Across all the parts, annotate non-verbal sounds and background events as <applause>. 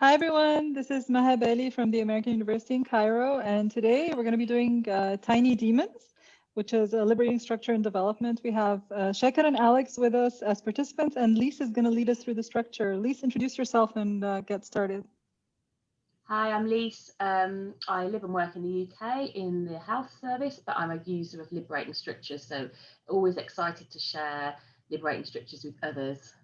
Hi, everyone. This is Maha Bali from the American University in Cairo. And today we're going to be doing uh, Tiny Demons, which is a liberating structure in development. We have uh, Shekhar and Alex with us as participants, and Lise is going to lead us through the structure. Lise, introduce yourself and uh, get started. Hi, I'm Lise. Um, I live and work in the UK in the health service, but I'm a user of liberating structures, so always excited to share liberating structures with others.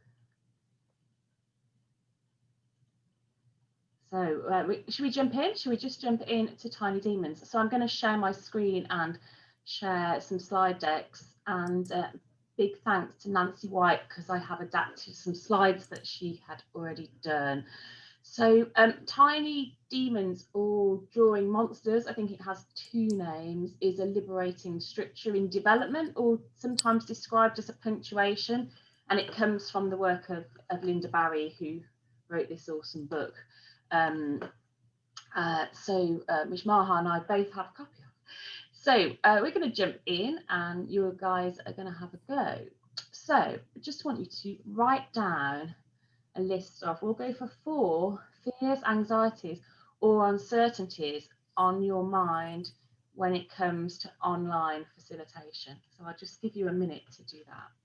So uh, we, should we jump in? Should we just jump in to Tiny Demons? So I'm going to share my screen and share some slide decks and uh, big thanks to Nancy White because I have adapted some slides that she had already done. So um, Tiny Demons or Drawing Monsters, I think it has two names, is a liberating structure in development or sometimes described as a punctuation. And it comes from the work of, of Lynda Barry, who wrote this awesome book. Um, uh, so uh, and I both have a copy of. So uh, we're going to jump in and you guys are going to have a go. So I just want you to write down a list of, we'll go for four fears, anxieties or uncertainties on your mind when it comes to online facilitation. So I'll just give you a minute to do that.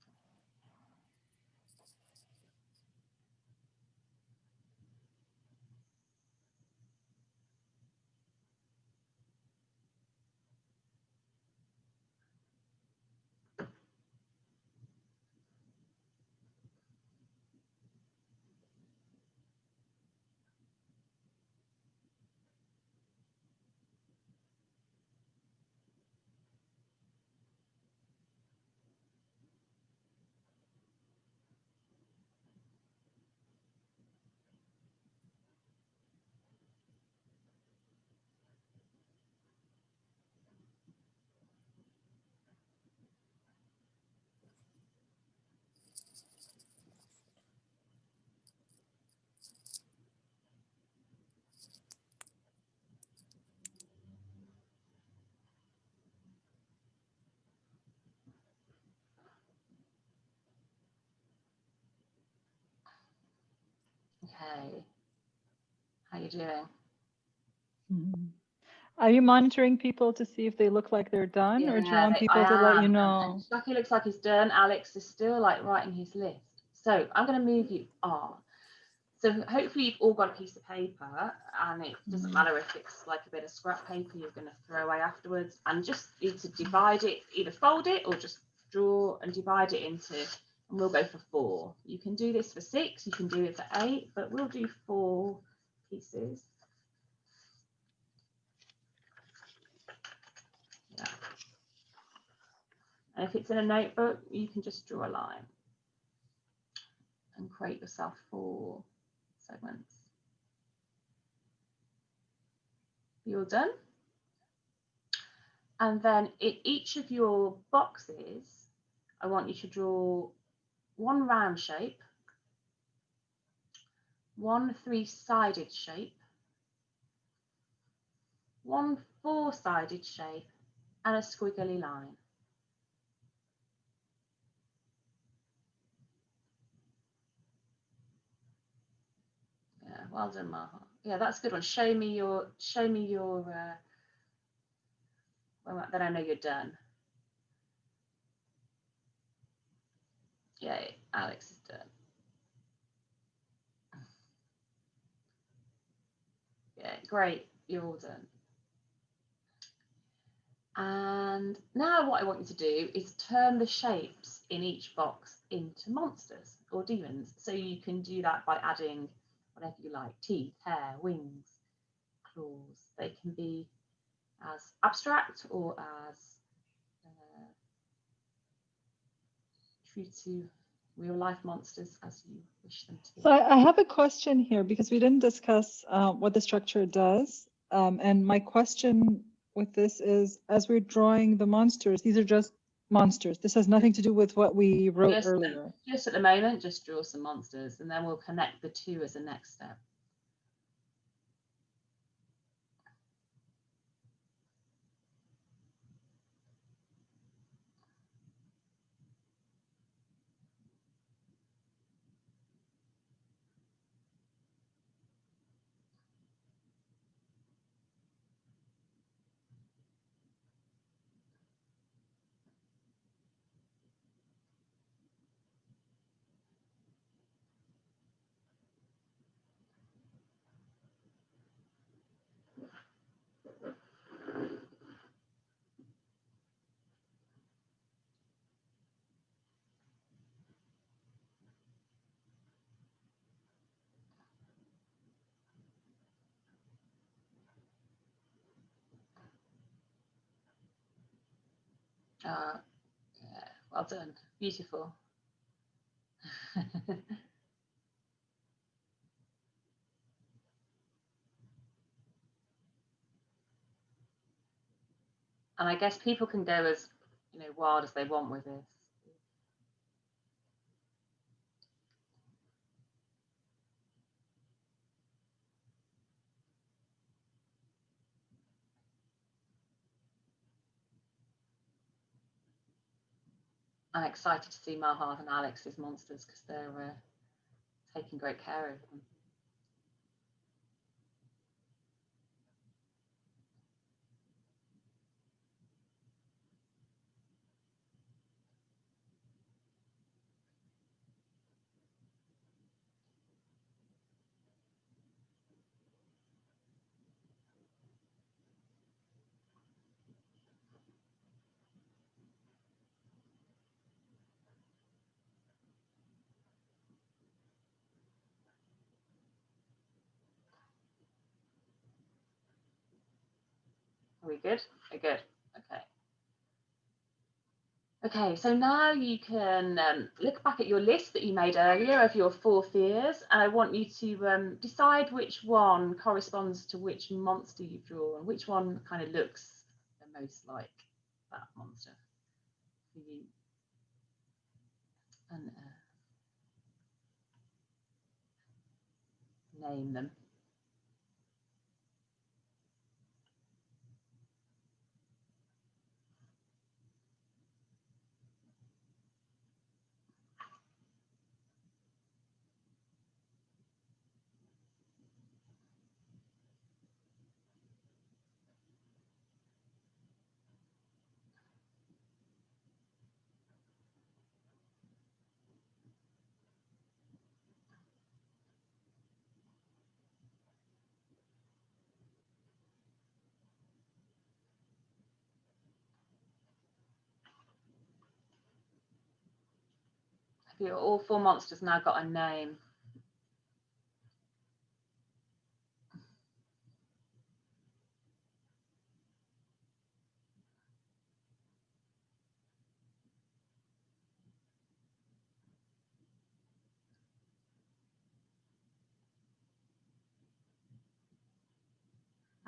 Okay. How you doing? Mm -hmm. Are you monitoring people to see if they look like they're done yeah, or do you want people to let you know? Stucky looks like he's done. Alex is still like writing his list. So I'm going to move you on. So hopefully you've all got a piece of paper and it doesn't mm-hmm. matter if it's like a bit of scrap paper you're going to throw away afterwards and just need to divide it, either fold it or just draw and divide it into and we'll go for four. You can do this for six, you can do it for eight, but we'll do four pieces. Yeah. And if it's in a notebook, you can just draw a line and create yourself four segments. You're done. And then in each of your boxes, I want you to draw one round shape, one three-sided shape, one four-sided shape, and a squiggly line. Yeah, well done, Maha. Yeah, that's a good one. Show me your, show me your, uh, well, then I know you're done. Yay, Alex is done. Yeah, great, you're all done. And now what I want you to do is turn the shapes in each box into monsters or demons. So you can do that by adding whatever you like, teeth, hair, wings, claws. They can be as abstract or as true to real life monsters as you wish them to be. So I, have a question here because we didn't discuss uh, what the structure does. Um, and my question with this is, as we're drawing the monsters, these are just monsters. This has nothing to do with what we wrote just, earlier. Just at the moment, just draw some monsters and then we'll connect the two as a next step. Yeah, well done. Beautiful. <laughs> and I guess people can go as you know wild as they want with this. I'm excited to see Mahad and Alex's monsters because they're uh, taking great care of them. Are we good? We're good. Okay. Okay, so now you can um, look back at your list that you made earlier of your four fears, and I want you to um, decide which one corresponds to which monster you draw and which one kind of looks the most like that monster for you. And uh, name them. All four monsters now got a name.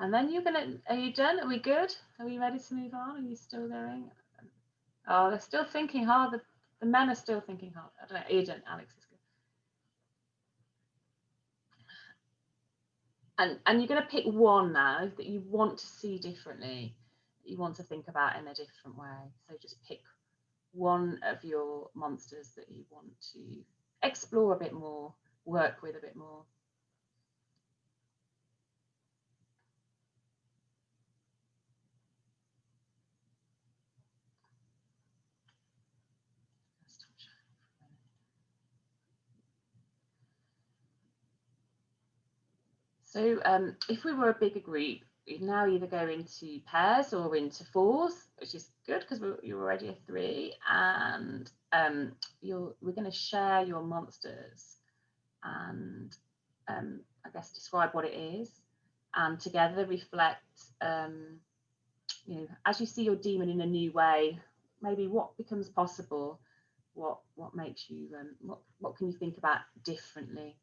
And then you're gonna, are you done? Are we good? Are we ready to move on? Are you still going? Oh, they're still thinking hard. The the men are still thinking hard. I don't know, agent Alex is good. And, and you're going to pick one now that you want to see differently, you want to think about in a different way. So just pick one of your monsters that you want to explore a bit more, work with a bit more. So um, if we were a bigger group, we'd now either go into pairs or into fours, which is good because you're already a three, and um, you're, we're going to share your monsters and um, I guess describe what it is, and together reflect, um, you know, as you see your demon in a new way, maybe what becomes possible, what what makes you, um, what what can you think about differently.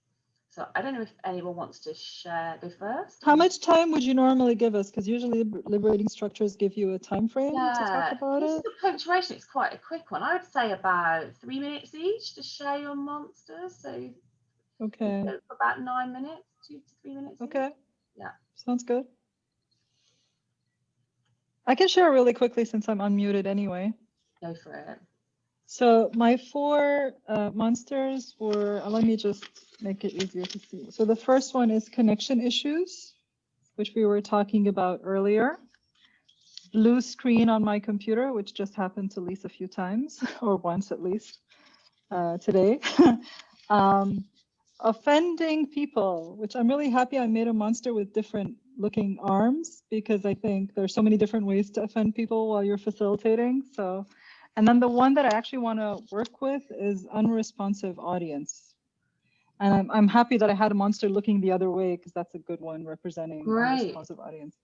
So I don't know if anyone wants to share, go first. How much time would you normally give us? Because usually liberating structures give you a time frame yeah, to talk about it. The punctuation is quite a quick one. I would say about three minutes each to share your monsters. So okay, about nine minutes, two to three minutes. Okay. Each. Yeah. Sounds good. I can share really quickly since I'm unmuted anyway. Go for it. So my four uh, monsters were, uh, let me just make it easier to see. So the first one is connection issues, which we were talking about earlier. Blue screen on my computer, which just happened to Lise a few times, <laughs> or once at least uh, today. <laughs> um, offending people, which I'm really happy I made a monster with different looking arms because I think there's so many different ways to offend people while you're facilitating. So and then the one that I actually want to work with is unresponsive audience. And I'm, I'm happy that I had a monster looking the other way because that's a good one representing Great. unresponsive audience.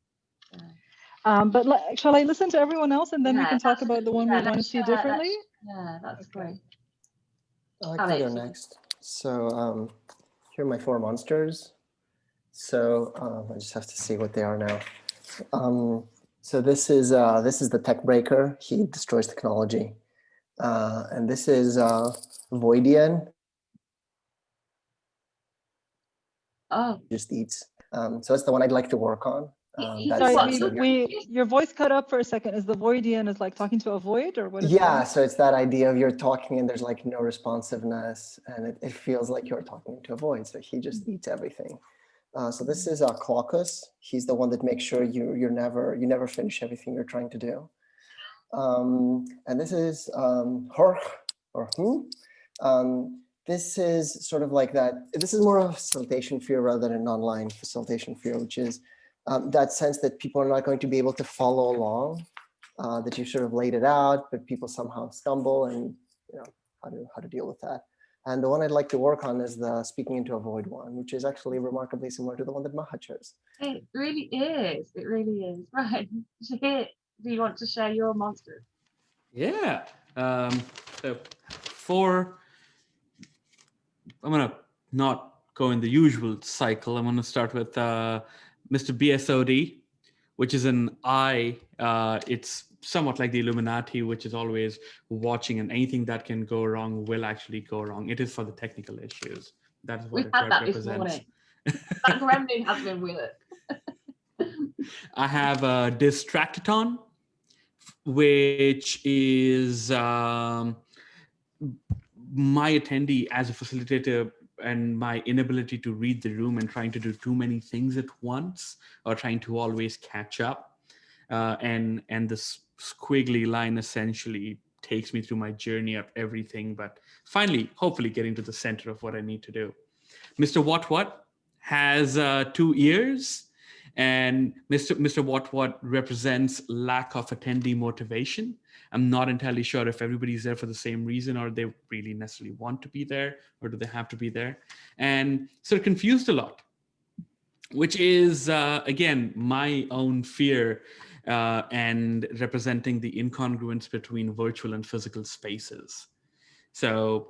Um, but shall I listen to everyone else and then we can talk about the one yeah, we want to see share- let's- differently? Yeah, that's Okay. great. I can go Alex. next. So um, here are my four monsters. So um, I just have to see what they are now. Um, so this is uh, this is the tech breaker. He destroys technology, uh, and this is uh, Voidian. Oh, Just eats. Um, so that's the one I'd like to work on. Um, He's that's- Sorry, we, we, your voice cut up for a second. Is the Voidian is like talking to a void or what is yeah, that? so it's that idea of you're talking and there's like no responsiveness and it, it feels like you're talking to a void. So he just eats everything. Uh, so this is uh, Glaucus. He's the one that makes sure you you're never you never finish everything you're trying to do. Um, and this is um, or who. Um, this is sort of like that. This is more of a facilitation fear rather than an online facilitation fear, which is um, that sense that people are not going to be able to follow along uh, that you sort of laid it out, but people somehow stumble and you know how to how to deal with that. And the one eye'd like to work on is the speaking into a void one, which is actually remarkably similar to the one that Maha chose. it really is. It really is. <laughs> Right. Shahir, do you want to share your monsters? Yeah. Um, so for, I'm gonna not go in the usual cycle. I'm gonna start with uh, Mr. BSOD, which is an I. Uh, it's somewhat like the Illuminati, which is always watching, and anything that can go wrong will actually go wrong. It is for the technical issues. That is what We've it had that represents. morning. <laughs> That gremlin has been with it. <laughs> I have a Distractathon, which is um, my attendee as a facilitator and my inability to read the room and trying to do too many things at once or trying to always catch up. Uh, and and this squiggly line essentially takes me through my journey of everything, but finally, hopefully getting to the center of what I need to do. Mr. What What has uh, two ears and Mr. Mr. What What represents lack of attendee motivation. I'm not entirely sure if everybody's there for the same reason or they really necessarily want to be there or do they have to be there. And so confused a lot, which is, uh, again, my own fear uh, and representing the incongruence between virtual and physical spaces. So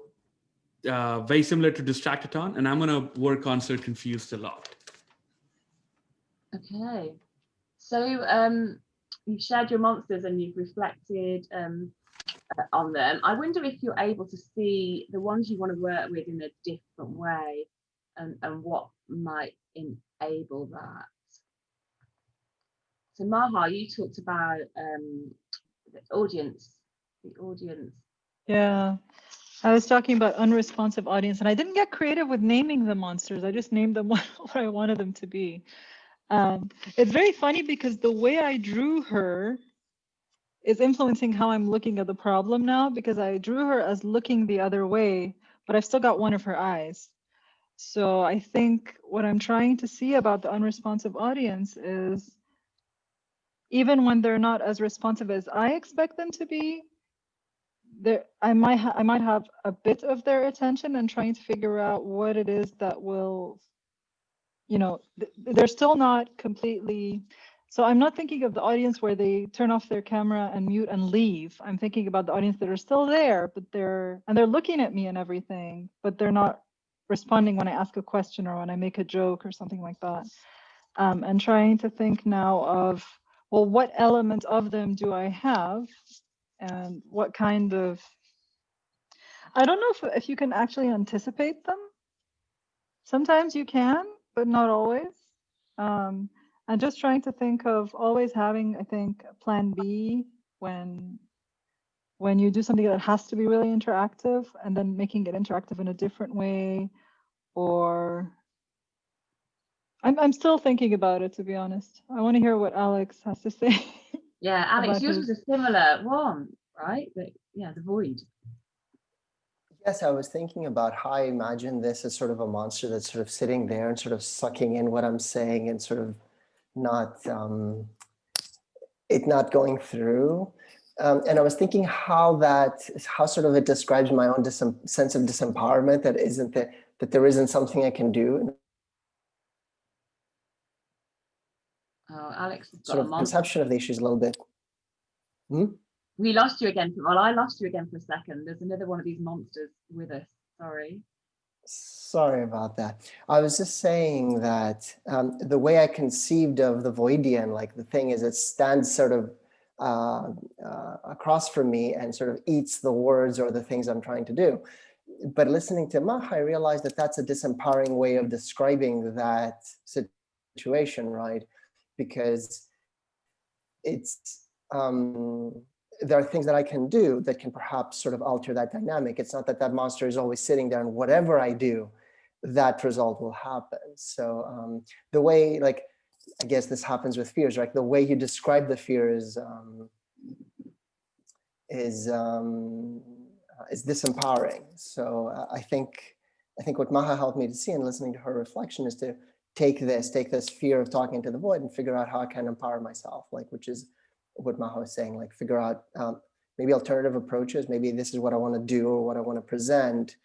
uh, very similar to Distractathon, and I'm going to work on Sir Confused a lot. Okay. So um, you've shared your monsters and you've reflected um, uh, on them. I wonder if you're able to see the ones you want to work with in a different way and, and what might enable that. So Maha, you talked about um, the audience, the audience. Yeah. I was talking about unresponsive audience and I didn't get creative with naming the monsters. I just named them <laughs> what, I wanted them to be. Um, it's very funny because the way I drew her is influencing how I'm looking at the problem now because I drew her as looking the other way, but I've still got one of her eyes. So I think what I'm trying to see about the unresponsive audience is even when they're not as responsive as I expect them to be, there I might I might have a bit of their attention and trying to figure out what it is that will you know th- they're still not completely so i'm not thinking of the audience where they turn off their camera and mute and leave. I'm thinking about the audience that are still there but they're and they're looking at me and everything but they're not responding when i ask a question or when i make a joke or something like that. Um, and trying to think now of well what element of them do i have? And what kind of i don't know if, if you can actually anticipate them. Sometimes you can but not always. Um, and just trying to think of always having i think a plan b when when you do something that has to be really interactive and then making it interactive in a different way or i'm, I'm still thinking about it to be honest i want to hear what alex has to say <laughs> Yeah, Alex, yours his- was a similar one, right? But yeah, the void. Yes, I was thinking about how I imagine this as sort of a monster that's sort of sitting there and sort of sucking in what I'm saying and sort of not um, it not going through. Um, and I was thinking how that how sort of it describes my own disem- sense of disempowerment that isn't that that there isn't something I can do Oh, Alex sort of perception of the issues a little bit. Hmm? We lost you again. Well, I lost you again for a second. There's another one of these monsters with us. Sorry. Sorry about that. I was just saying that um, the way I conceived of the Voidian, like the thing is, it stands sort of uh, uh, across from me and sort of eats the words or the things I'm trying to do. But listening to Maha, I realized that that's a disempowering way of describing that situation, right? Because it's um, there are things that I can do that can perhaps sort of alter that dynamic. It's not that that monster is always sitting there and whatever I do, that result will happen. So um, the way, like, I guess this happens with fears, right? The way you describe the fear is, um, is, um, is disempowering. So uh, I think, I think what Maha helped me to see in listening to her reflection is to take this, take this fear of talking to the void and figure out how I can empower myself, like, which is what Maha is saying, like figure out um, maybe alternative approaches. Maybe this is what I want to do or what I want to present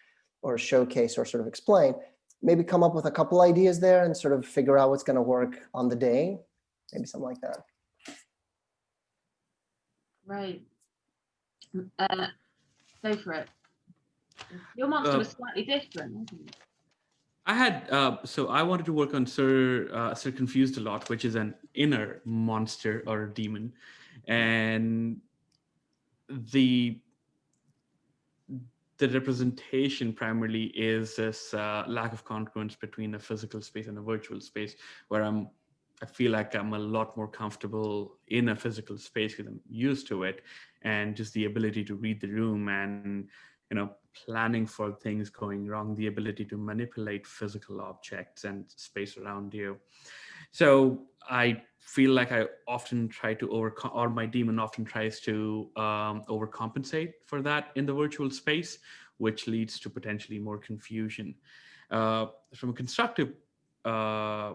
or showcase or sort of explain. Maybe come up with a couple ideas there and sort of figure out what's going to work on the day. Maybe something like that. Right. Uh, go for it. Your monster Uh, was slightly different, wasn't it? I had uh, so I wanted to work on Sir uh, Sir Confused a lot, which is an inner monster or demon, and the the representation primarily is this uh, lack of congruence between a physical space and a virtual space, where I'm I feel like I'm a lot more comfortable in a physical space because I'm used to it, and just the ability to read the room and you know planning for things going wrong, the ability to manipulate physical objects and space around you. So I feel like I often try to overcome, or my demon often tries to um, overcompensate for that in the virtual space, which leads to potentially more confusion. Uh, from a constructive uh,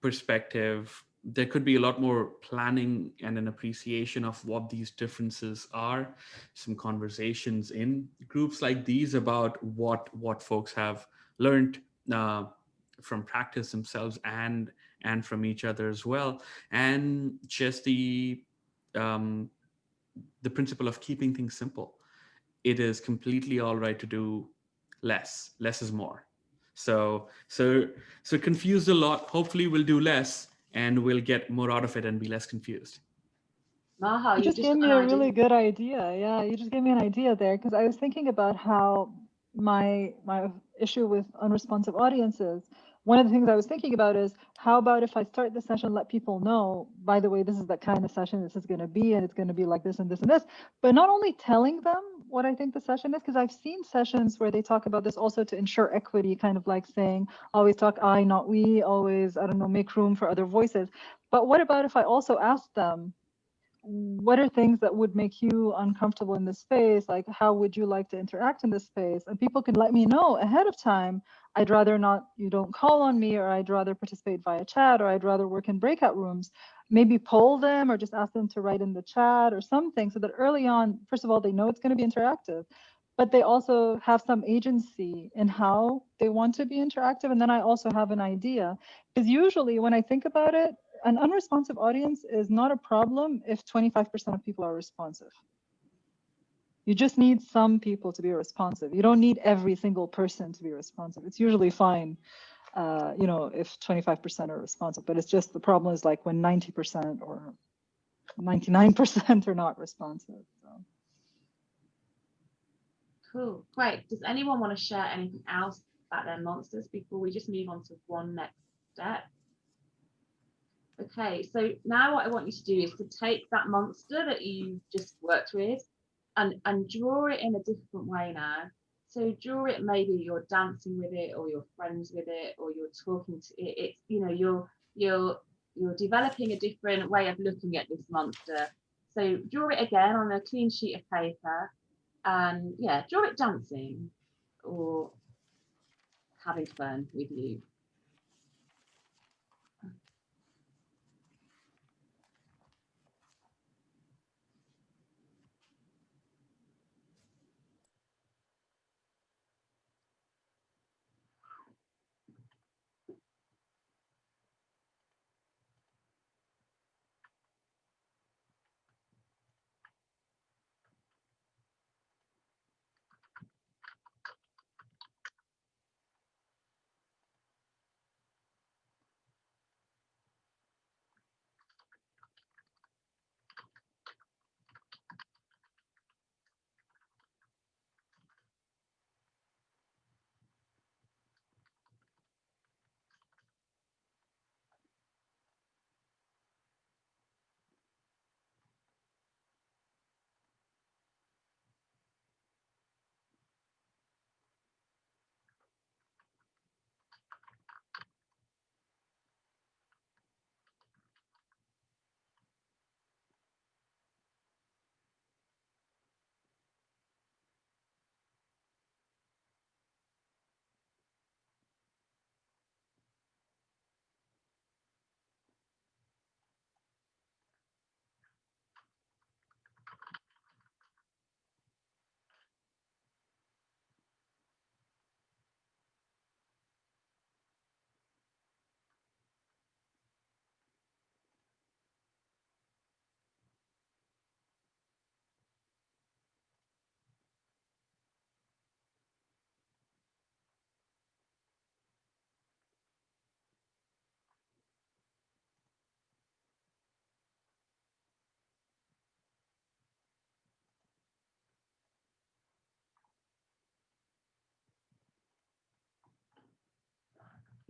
perspective, there could be a lot more planning and an appreciation of what these differences are some conversations in groups like these about what what folks have learned uh, from practice themselves and and from each other as well. And just the um, the principle of keeping things simple. It is completely all right to do less. Less is more. So so so confused a lot. Hopefully we'll do less and we'll get more out of it and be less confused. Maha, You you just gave me a really good idea. Yeah, you just gave me an idea there because I was thinking about how my my issue with unresponsive audiences. One of the things I was thinking about is how about if I start the session, let people know, by the way, this is the kind of session this is going to be, and it's going to be like this and this and this. But not only telling them what I think the session is, because I've seen sessions where they talk about this also to ensure equity, kind of like saying, always talk I, not we, always, I don't know, make room for other voices. But what about if I also ask them, what are things that would make you uncomfortable in this space? Like, how would you like to interact in this space? And people can let me know ahead of time. I'd rather not, you don't call on me, or I'd rather participate via chat, or I'd rather work in breakout rooms. Maybe poll them or just ask them to write in the chat or something so that early on, first of all, they know it's going to be interactive, but they also have some agency in how they want to be interactive. And then I also have an idea. Because usually when I think about it, an unresponsive audience is not a problem if 25% of people are responsive. You just need some people to be responsive. You don't need every single person to be responsive. It's usually fine, uh, you know, if 25% are responsive, but it's just the problem is like when 90% or 99% are not responsive. Cool, great. Does anyone want to share anything else about their monsters before we just move on to one next step? Okay, so now what I want you to do is to take that monster that you just worked with and, and draw it in a different way now. So draw it, maybe you're dancing with it or you're friends with it or you're talking to it. It's, you know, you're, you're, you're developing a different way of looking at this monster. So draw it again on a clean sheet of paper and yeah, draw it dancing or having fun with you.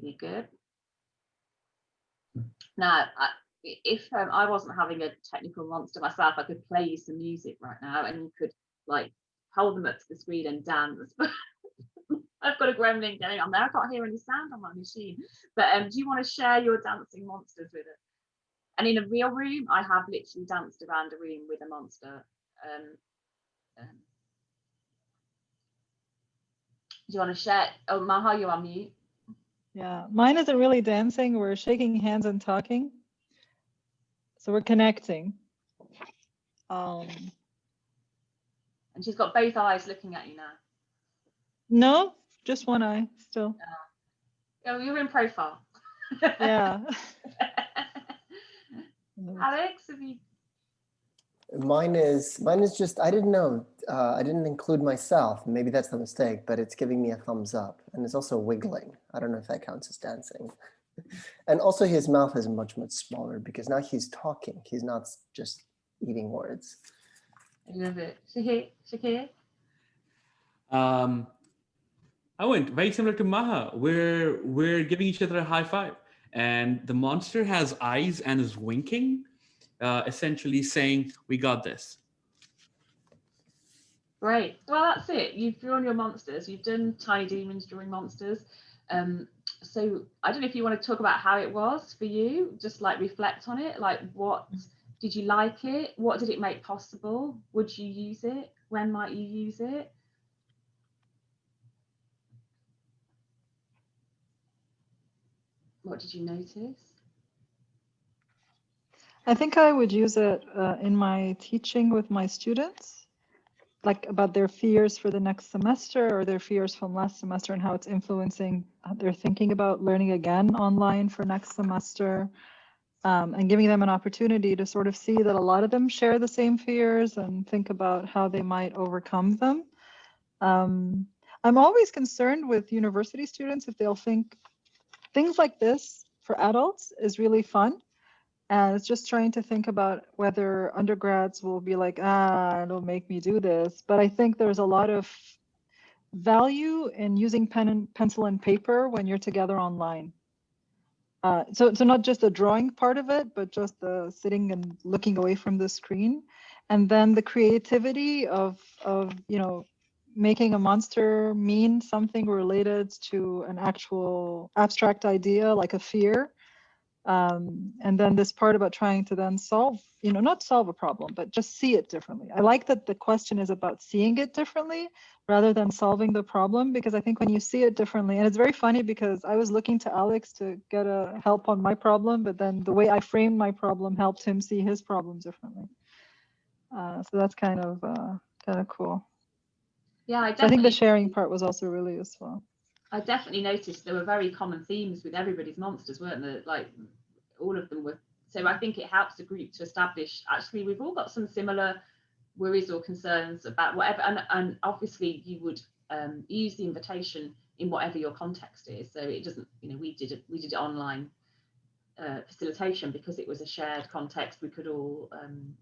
Really good. Now, I, if um, I wasn't having a technical monster myself, I could play you some music right now and you could like hold them up to the screen and dance. <laughs> I've got a gremlin going on there. I can't hear any sound on my machine. But um, do you want to share your dancing monsters with us? And in a real room, I have literally danced around a room with a monster. Um, um, do you want to share? Oh, Maha, you're on mute. Yeah, mine isn't really dancing. We're shaking hands and talking. So we're connecting. Um, And she's got both eyes looking at you now. no, just one eye still. Oh, you're in profile. Yeah. <laughs> <laughs> Alex, have you? Mine is, mine is just, I didn't know, uh, I didn't include myself. Maybe that's the mistake, but it's giving me a thumbs up and it's also wiggling. I don't know if that counts as dancing. <laughs> And also his mouth is much, much smaller because now he's talking. He's not just eating words. I love it. Shakir, Shakir. Um, I went very similar to Maha. We're we're giving each other a high five, and the monster has eyes and is winking, uh, essentially saying, "We got this." Great. Well, that's it. You've drawn your monsters. You've done tiny demons drawing monsters. Um, so I don't know if you want to talk about how it was for you. Just like reflect on it. Like, what did you like it? What did it make possible? Would you use it? When might you use it? What did you notice? I think I would use it uh, in my teaching with my students, like about their fears for the next semester or their fears from last semester and how it's influencing their thinking about learning again online for next semester. Um, and giving them an opportunity to sort of see that a lot of them share the same fears and think about how they might overcome them. Um, I'm always concerned with university students if they'll think things like this for adults is really fun and it's just trying to think about whether undergrads will be like, ah, don't make me do this. But I think there's a lot of value in using pen and pencil and paper when you're together online. Uh, so, so not just the drawing part of it, but just the sitting and looking away from the screen, and then the creativity of of you know making a monster mean something related to an actual abstract idea like a fear um, and then this part about trying to then solve you know not solve a problem but just see it differently. I like that the question is about seeing it differently rather than solving the problem because i think when you see it differently and it's very funny because i was looking to alex to get a help on my problem but then the way i framed my problem helped him see his problem differently. Uh, so that's kind of uh, kind of cool. Yeah, I so i think the sharing part was also really useful I definitely noticed there were very common themes with everybody's monsters, weren't there? Like all of them were. So I think it helps the group to establish actually we've all got some similar worries or concerns about whatever, and, and obviously you would um, use the invitation in whatever your context is. So it doesn't, you know, we did it, we did online uh, facilitation because it was a shared context we could all um,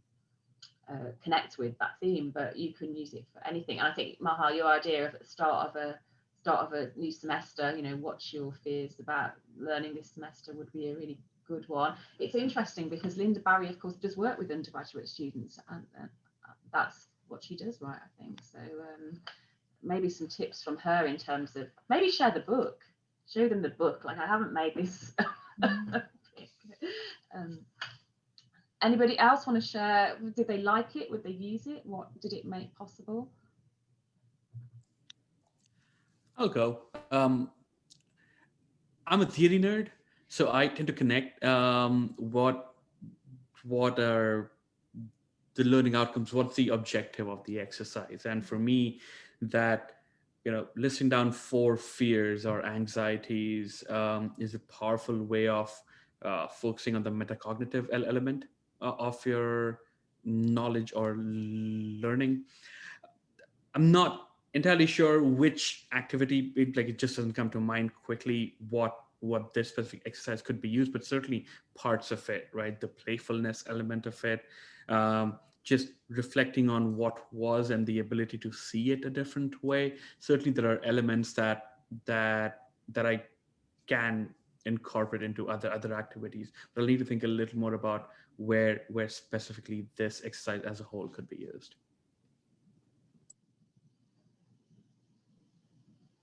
uh, connect with that theme, but you can use it for anything. And I think Maha, your idea of at the start of a start of a new semester, you know, what's your fears about learning this semester would be a really good one. It's interesting because Lynda Barry, of course, does work with undergraduate students, and uh, that's what she does, right? I think so. Um, maybe some tips from her in terms of maybe share the book, show them the book. Like I haven't made this. <laughs> um, anybody else want to share? Did they like it? Would they use it? What did it make possible? I'll go. Um, I'm a theory nerd, so I tend to connect um, what what are the learning outcomes, what's the objective of the exercise, and for me, that you know, listing down four fears or anxieties um, is a powerful way of uh, focusing on the metacognitive element uh, of your knowledge or learning. I'm not entirely sure which activity it, like it just doesn't come to mind quickly what what this specific exercise could be used but certainly parts of it right the playfulness element of it um, just reflecting on what was and the ability to see it a different way certainly there are elements that that that i can incorporate into other other activities. But I'll need to think a little more about where where specifically this exercise as a whole could be used.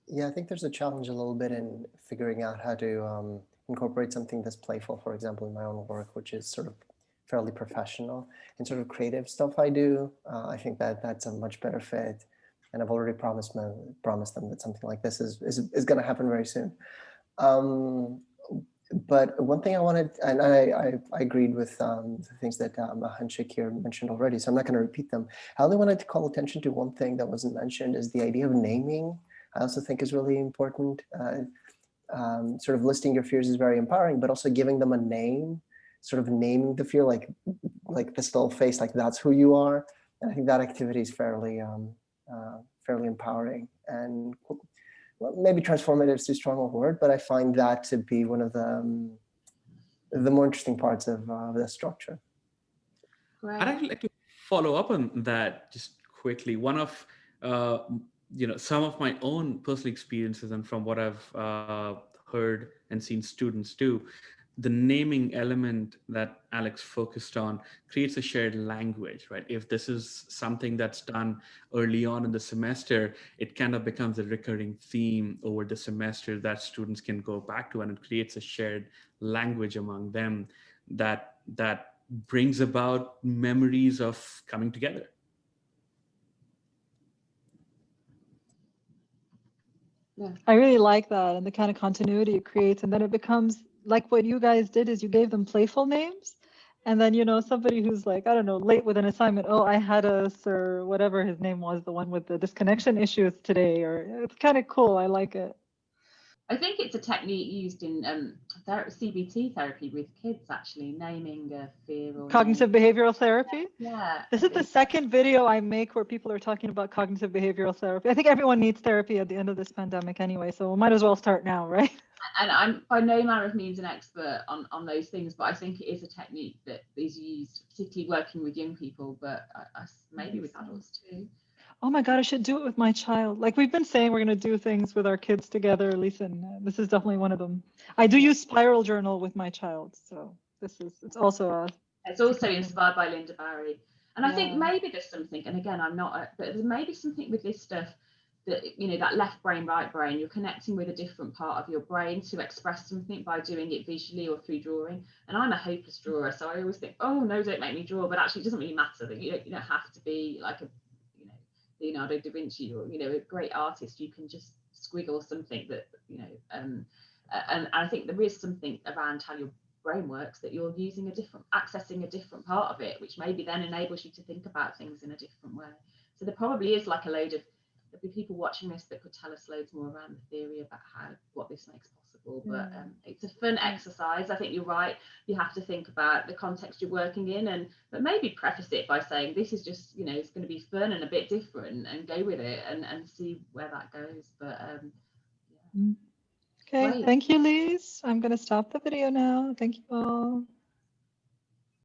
Yeah, I think there's a challenge a little bit in figuring out how to um, incorporate something that's playful, for example, in my own work, which is sort of fairly professional and sort of creative stuff I do. Uh, I think that that's a much better fit. And I've already promised, my, promised them that something like this is, is, is going to happen very soon. Um, but one thing I wanted, and I, I, I agreed with um, the things that um, Mahan Shakir mentioned already, so I'm not going to repeat them. I only wanted to call attention to one thing that wasn't mentioned is the idea of naming. I also think is really important. Uh, um, sort of listing your fears is very empowering, but also giving them a name, sort of naming the fear, like like this little face, like that's who you are. And I think that activity is fairly um, uh, fairly empowering and well, maybe transformative is too strong a word, but I find that to be one of the um, the more interesting parts of uh, the structure. Great. I'd actually like to follow up on that just quickly. One of uh, you know some of my own personal experiences and from what I've uh, heard and seen students do, the naming element that Alex focused on creates a shared language, right? If this is something that's done early on in the semester, it kind of becomes a recurring theme over the semester that students can go back to and it creates a shared language among them that that brings about memories of coming together. Yeah. I really like that and the kind of continuity it creates. And then it becomes like what you guys did is you gave them playful names. And then, you know, somebody who's like, I don't know, late with an assignment, oh, I had us or whatever his name was, the one with the disconnection issues today, or it's kind of cool. I like it. I think it's a technique used in um, ther- CBT therapy with kids, actually, naming a fear or Cognitive behavioral therapy. Yeah. This is the second video I make where people are talking about cognitive behavioral therapy. I think everyone needs therapy at the end of this pandemic anyway, so we might as well start now, right? <laughs> and I'm by no manner of means an expert on, on those things, but I think it is a technique that is used, particularly working with young people, but I, I maybe with adults too. Oh my God, I should do it with my child. Like we've been saying, we're going to do things with our kids together, Lisa, uh, this is definitely one of them. I do use Spiral Journal with my child, so this is, it's also a, It's also inspired by Lynda Barry. And I think maybe there's something, and again, I'm not, a, but there's maybe something with this stuff that, you know, that left brain, right brain, you're connecting with a different part of your brain to express something by doing it visually or through drawing. And I'm a hopeless drawer, so I always think, oh, no, don't make me draw. But actually, it doesn't really matter that you don't, you don't have to be like a, Leonardo da Vinci or, you know, a great artist. You can just squiggle something that, you know, um, a- and I think there is something around how your brain works that you're using a different accessing a different part of it which maybe then enables you to think about things in a different way so there probably is like a load of there'll be people watching this that could tell us loads more around the theory about how what this makes possible but um, it's a fun exercise i think you're right you have to think about the context you're working in and but maybe preface it by saying this is just you know it's going to be fun and a bit different and go with it and and see where that goes but um yeah. okay, Great. thank you, Lise. I'm going to stop the video now. Thank you all.